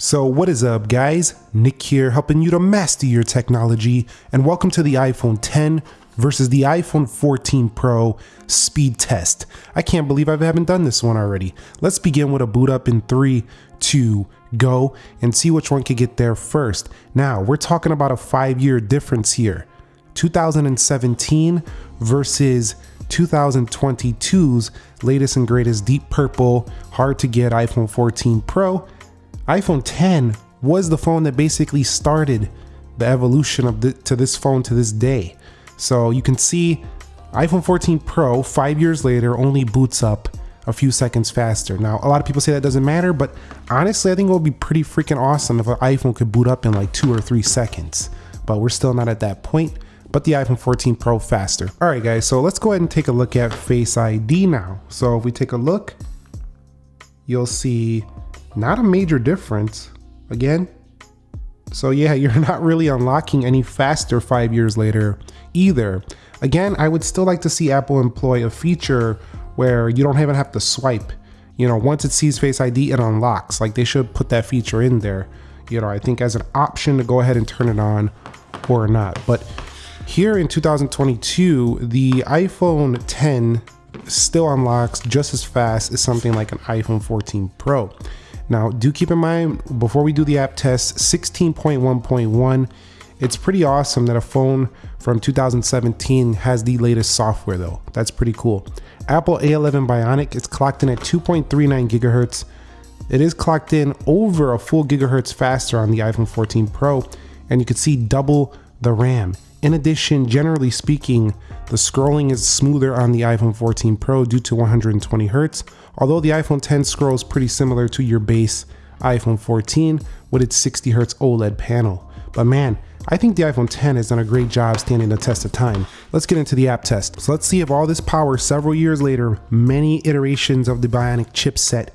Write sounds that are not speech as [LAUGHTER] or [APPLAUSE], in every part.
So, what is up, guys? Nick here, helping you to master your technology, and welcome to the iPhone 10 versus the iPhone 14 Pro speed test. I can't believe I haven't done this one already. Let's begin with a boot up in three, two, go, and see which one can get there first. Now, we're talking about a five year difference here 2017 versus 2022's latest and greatest deep purple, hard to get iPhone 14 Pro iPhone 10 was the phone that basically started the evolution of the, to this phone to this day. So you can see iPhone 14 Pro, five years later, only boots up a few seconds faster. Now, a lot of people say that doesn't matter, but honestly, I think it would be pretty freaking awesome if an iPhone could boot up in like two or three seconds. But we're still not at that point. But the iPhone 14 Pro faster. All right, guys, so let's go ahead and take a look at Face ID now. So if we take a look, you'll see not a major difference. Again, so yeah, [LAUGHS] you're not really unlocking any faster five years later either. Again, I would still like to see Apple employ a feature where you don't even have to swipe. You know, once it sees Face ID, it unlocks. Like they should put that feature in there. You know, I think as an option to go ahead and turn it on or not. But here in 2022, the iPhone 10 still unlocks just as fast as something like an iPhone 14 Pro. Now, do keep in mind before we do the app test, 16.1.1, it's pretty awesome that a phone from 2017 has the latest software though. That's pretty cool. Apple A11 Bionic is clocked in at 2.39 gigahertz. It is clocked in over a full gigahertz faster on the iPhone 14 Pro, and you can see double the RAM. In addition, generally speaking, the scrolling is smoother on the iPhone 14 Pro due to 120 Hz, although the iPhone 10 scrolls pretty similar to your base iPhone 14 with its 60 Hz OLED panel. But man, I think the iPhone 10 has done a great job standing the test of time. Let's get into the app test. So let's see if all this power several years later, many iterations of the Bionic chipset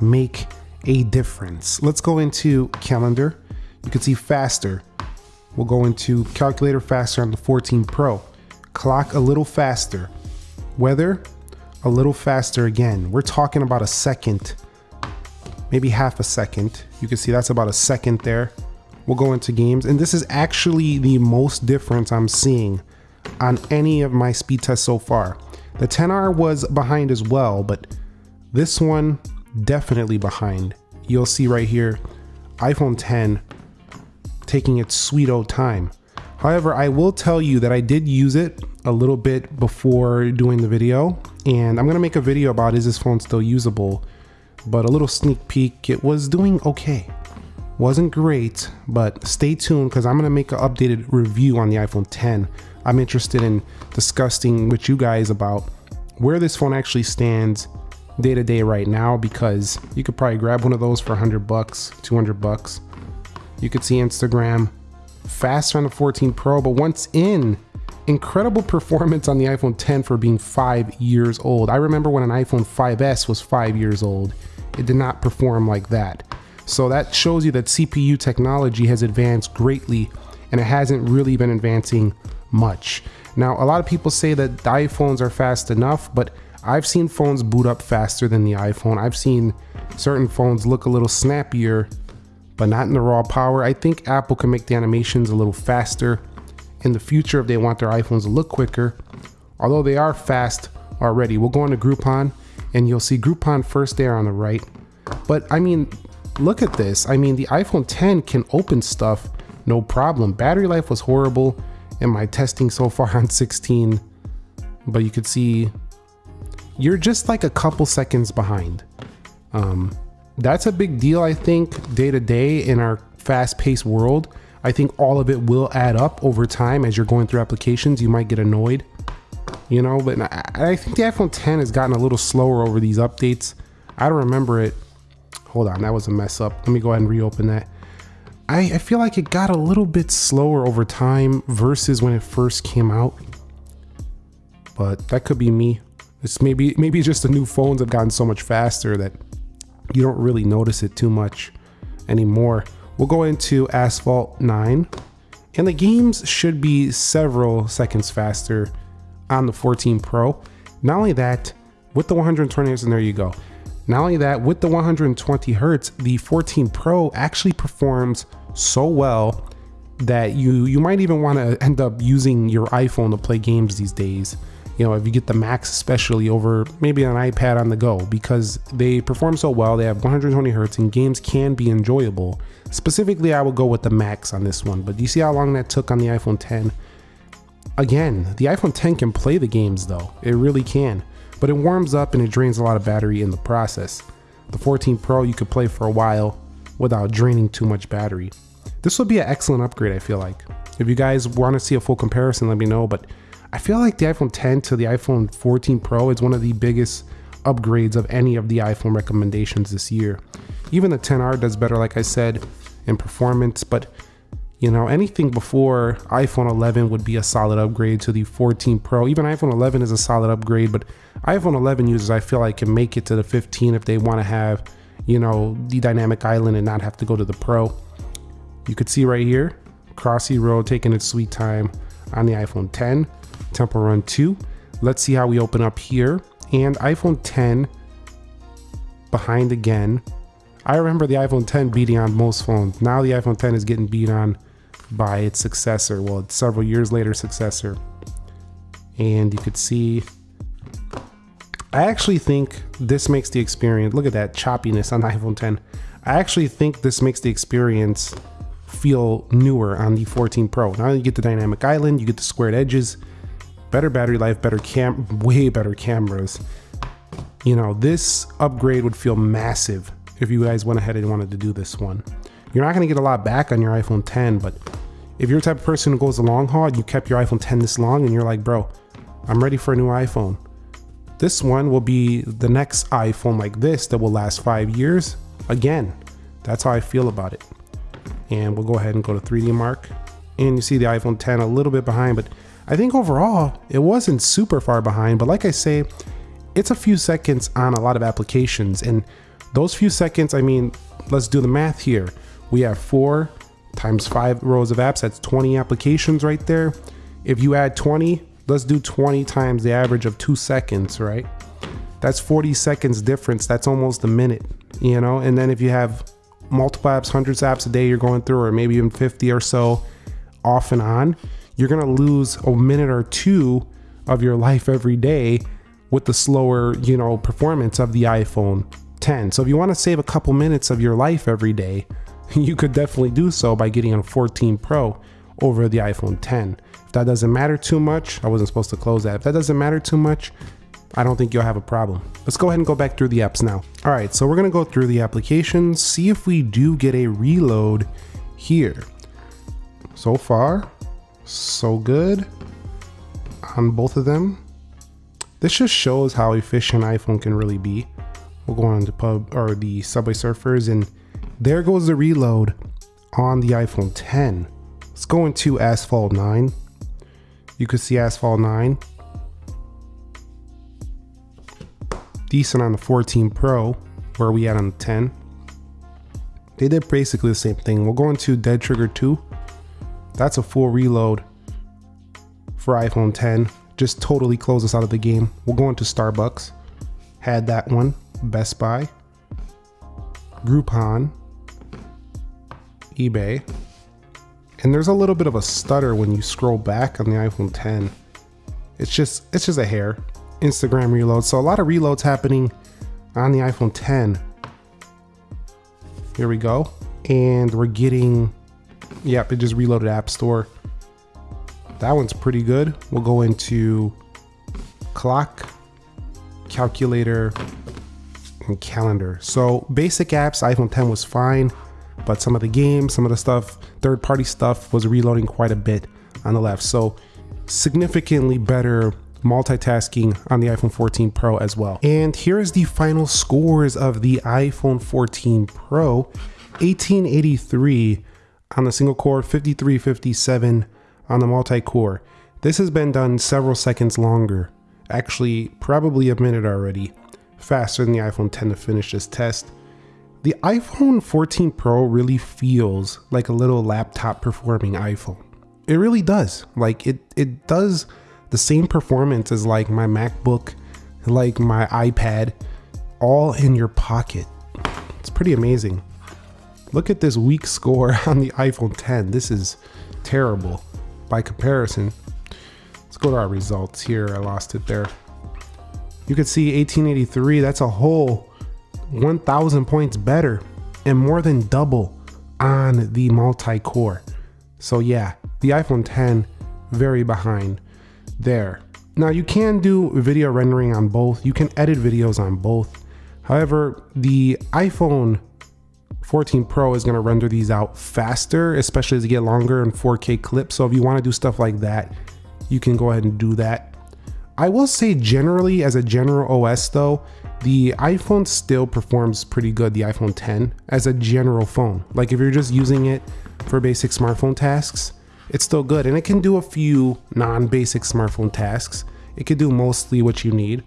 make a difference. Let's go into calendar. You can see faster, We'll go into calculator faster on the 14 Pro. Clock a little faster. Weather a little faster again. We're talking about a second, maybe half a second. You can see that's about a second there. We'll go into games and this is actually the most difference I'm seeing on any of my speed tests so far. The 10R was behind as well, but this one definitely behind. You'll see right here, iPhone 10 taking its sweet old time. However, I will tell you that I did use it a little bit before doing the video, and I'm gonna make a video about is this phone still usable, but a little sneak peek, it was doing okay. Wasn't great, but stay tuned because I'm gonna make an updated review on the iPhone 10. I'm interested in discussing with you guys about where this phone actually stands day to day right now because you could probably grab one of those for 100 bucks, 200 bucks you could see Instagram faster on the 14 Pro, but once in, incredible performance on the iPhone 10 for being five years old. I remember when an iPhone 5S was five years old, it did not perform like that. So that shows you that CPU technology has advanced greatly and it hasn't really been advancing much. Now, a lot of people say that the iPhones are fast enough, but I've seen phones boot up faster than the iPhone. I've seen certain phones look a little snappier but not in the raw power. I think Apple can make the animations a little faster in the future if they want their iPhones to look quicker. Although they are fast already. We'll go on to Groupon and you'll see Groupon first there on the right. But I mean, look at this. I mean, the iPhone 10 can open stuff no problem. Battery life was horrible in my testing so far [LAUGHS] on 16, but you could see you're just like a couple seconds behind. Um, that's a big deal, I think, day to day in our fast paced world. I think all of it will add up over time as you're going through applications. You might get annoyed, you know, but I think the iPhone 10 has gotten a little slower over these updates. I don't remember it. Hold on, that was a mess up. Let me go ahead and reopen that. I, I feel like it got a little bit slower over time versus when it first came out. But that could be me. It's maybe maybe just the new phones have gotten so much faster that you don't really notice it too much anymore. We'll go into Asphalt 9, and the games should be several seconds faster on the 14 Pro. Not only that, with the 120 Hz, and there you go. Not only that, with the 120 hertz, the 14 Pro actually performs so well that you you might even want to end up using your iPhone to play games these days. You know, if you get the Max especially over maybe an iPad on the go because they perform so well, they have 120 hertz and games can be enjoyable. Specifically, I would go with the Max on this one, but do you see how long that took on the iPhone 10? Again, the iPhone 10 can play the games though, it really can, but it warms up and it drains a lot of battery in the process. The 14 Pro you could play for a while without draining too much battery. This would be an excellent upgrade, I feel like. If you guys want to see a full comparison, let me know, but I feel like the iPhone 10 to the iPhone 14 Pro is one of the biggest upgrades of any of the iPhone recommendations this year. Even the 10R does better, like I said, in performance, but you know, anything before iPhone 11 would be a solid upgrade to the 14 Pro. Even iPhone 11 is a solid upgrade, but iPhone 11 users, I feel like, can make it to the 15 if they want to have, you know, the dynamic island and not have to go to the Pro. You could see right here, Crossy Road taking its sweet time on the iPhone 10. Temple Run 2. Let's see how we open up here. And iPhone 10 behind again. I remember the iPhone 10 beating on most phones. Now the iPhone 10 is getting beat on by its successor. Well, it's several years later successor. And you could see, I actually think this makes the experience, look at that choppiness on the [LAUGHS] iPhone 10. I actually think this makes the experience feel newer on the 14 Pro. Now you get the dynamic island, you get the squared edges, better battery life, better cam, way better cameras. You know, this upgrade would feel massive if you guys went ahead and wanted to do this one. You're not gonna get a lot back on your iPhone 10, but if you're the type of person who goes the long haul and you kept your iPhone 10 this long and you're like, bro, I'm ready for a new iPhone. This one will be the next iPhone like this that will last five years. Again, that's how I feel about it. And we'll go ahead and go to 3D Mark. And you see the iPhone 10 a little bit behind, but I think overall it wasn't super far behind, but like I say, it's a few seconds on a lot of applications. And those few seconds, I mean, let's do the math here. We have four times five rows of apps, that's 20 applications right there. If you add 20, let's do 20 times the average of two seconds, right? That's 40 seconds difference. That's almost a minute, you know? And then if you have multiple apps, hundreds of apps a day you're going through, or maybe even 50 or so off and on, you're gonna lose a minute or two of your life every day with the slower, you know, performance of the iPhone 10. So if you want to save a couple minutes of your life every day, [LAUGHS] you could definitely do so by getting a 14 Pro over the iPhone 10. If that doesn't matter too much, I wasn't supposed to close that. If that doesn't matter too much, I don't think you'll have a problem. Let's go ahead and go back through the apps now. All right, so we're gonna go through the applications, see if we do get a reload here. So far, so good on both of them. This just shows how efficient iPhone can really be. We'll go on to pub or the Subway Surfers and there goes the reload on the iPhone 10. Let's go into Asphalt 9. You could see Asphalt 9. Decent on the 14 Pro, where we at on the 10. They did basically the same thing. We'll go into Dead Trigger 2. That's a full reload for iPhone 10. Just totally close us out of the game. We'll go into Starbucks. Had that one. Best Buy. Groupon. eBay. And there's a little bit of a stutter when you scroll back on the iPhone 10. It's just it's just a hair. Instagram reload. So a lot of reloads happening on the iPhone 10. Here we go. And we're getting Yep, it just reloaded App Store. That one's pretty good. We'll go into clock, calculator, and calendar. So basic apps, iPhone 10 was fine, but some of the games, some of the stuff, third party stuff was reloading quite a bit on the left. So significantly better multitasking on the iPhone 14 Pro as well. And here is the final scores of the iPhone 14 Pro. 1883 on the single core, 5357 on the multi-core. This has been done several seconds longer, actually probably a minute already, faster than the iPhone 10 to finish this test. The iPhone 14 Pro really feels like a little laptop performing iPhone. It really does. Like it it does the same performance as like my MacBook, like my iPad, all in your pocket. It's pretty amazing. Look at this weak score [LAUGHS] on the iPhone 10. This is terrible by comparison. Let's go to our results here. I lost it there. You can see 1883, that's a whole 1000 points better and more than double on the multi-core. So yeah, the iPhone 10 very behind there. Now you can do video rendering on both. You can edit videos on both. However, the iPhone 14 Pro is going to render these out faster, especially as you get longer and 4K clips. So if you want to do stuff like that, you can go ahead and do that. I will say generally as a general OS though, the iPhone still performs pretty good, the iPhone 10, as a general phone. Like if you're just using it for basic smartphone tasks, it's still good. And it can do a few non-basic smartphone tasks. It can do mostly what you need.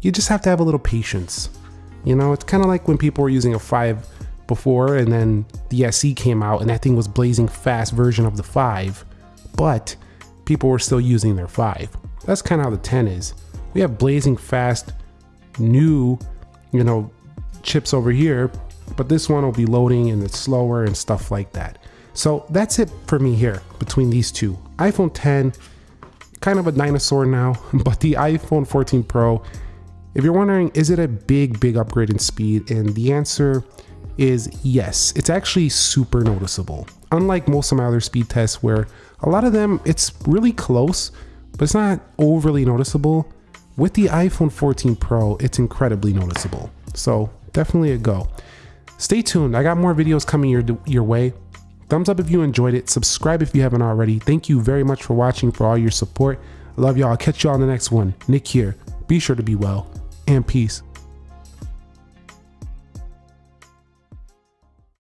You just have to have a little patience. You know, it's kind of like when people were using a 5 before and then the SE came out and that thing was blazing fast version of the 5, but people were still using their 5. That's kind of how the 10 is. We have blazing fast new, you know, chips over here, but this one will be loading and it's slower and stuff like that. So that's it for me here between these two. iPhone 10, kind of a dinosaur now, [LAUGHS] but the iPhone 14 Pro, if you're wondering, is it a big, big upgrade in speed? And the answer is yes. It's actually super noticeable. Unlike most of my other speed tests where a lot of them, it's really close, but it's not overly noticeable. With the iPhone 14 Pro, it's incredibly noticeable. So definitely a go. Stay tuned. I got more videos coming your, your way. Thumbs up if you enjoyed it. Subscribe if you haven't already. Thank you very much for watching, for all your support. Love y'all. Catch y'all on the next one. Nick here. Be sure to be well and peace.